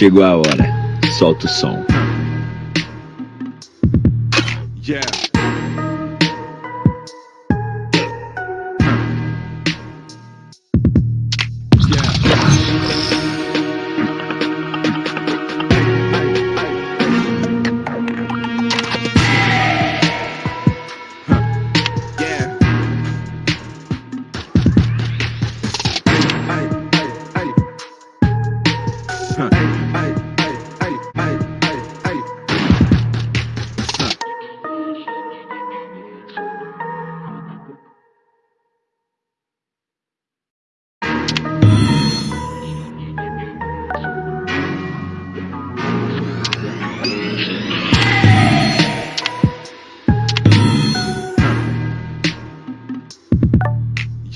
Chegou a hora. Solta o som. Yeah.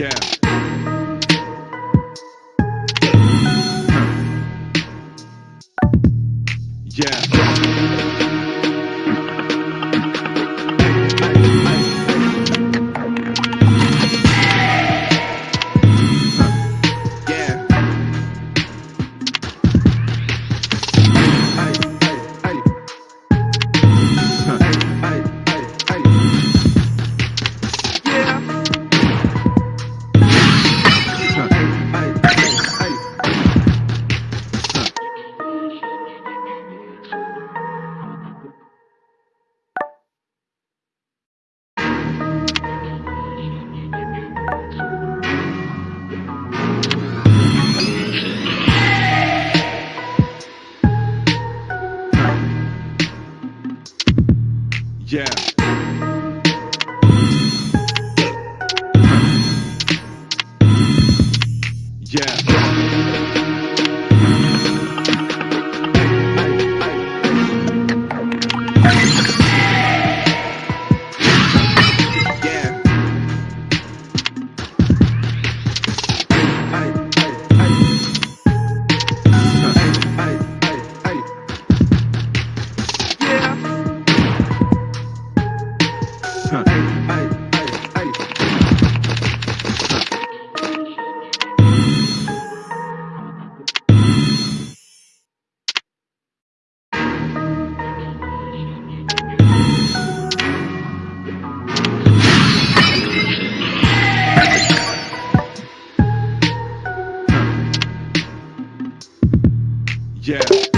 Yeah. Yeah.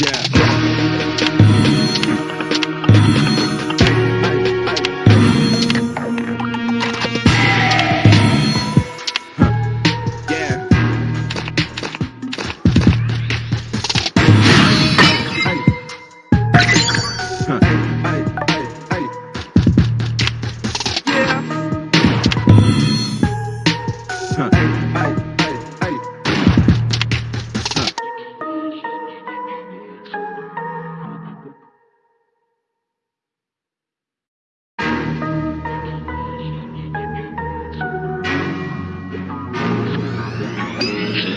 Yeah. Jesus.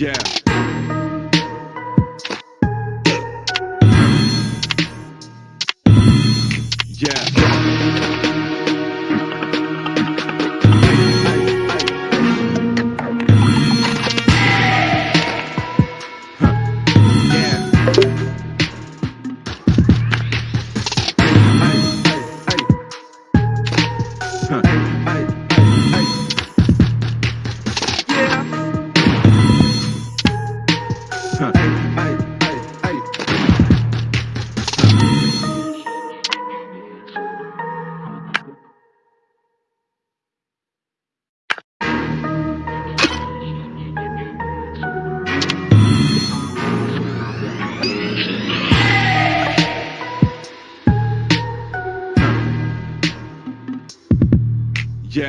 Yeah. Yeah. Yeah.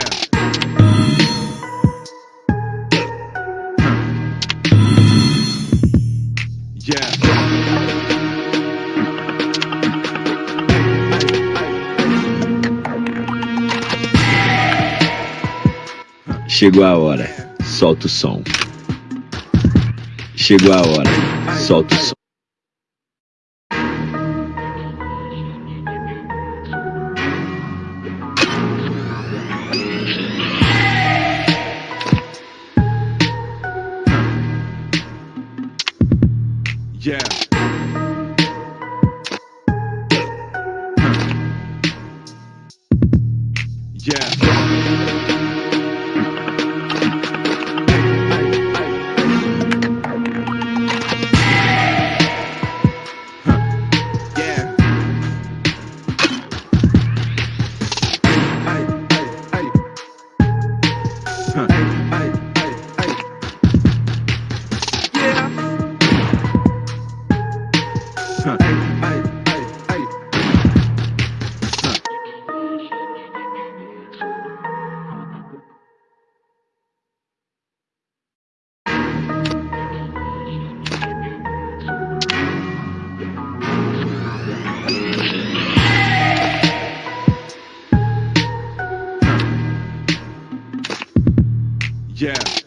Yeah. Chegou a hora. Solta o som. Chegou a hora. Solta o som. Yeah.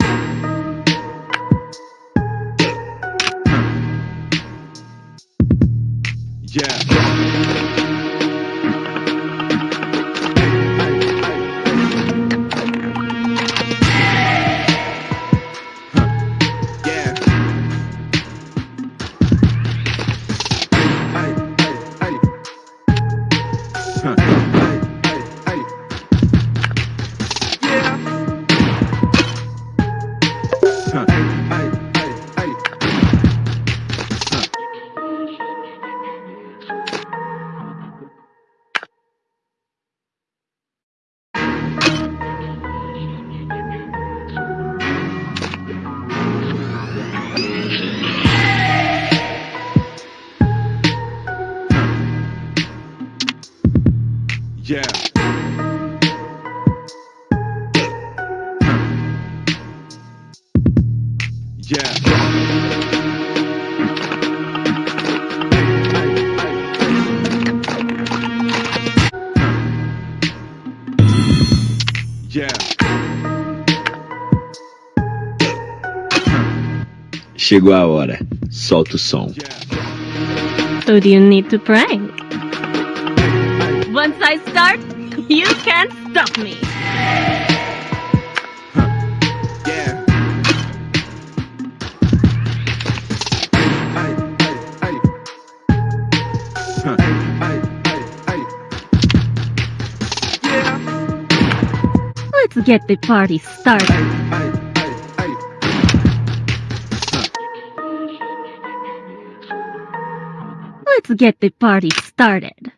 Yeah. Yeah. Chegou a hora. Solta o som. So do you need to prank? Once I start, you can't stop me. Let's get the party started. Let's get the party started.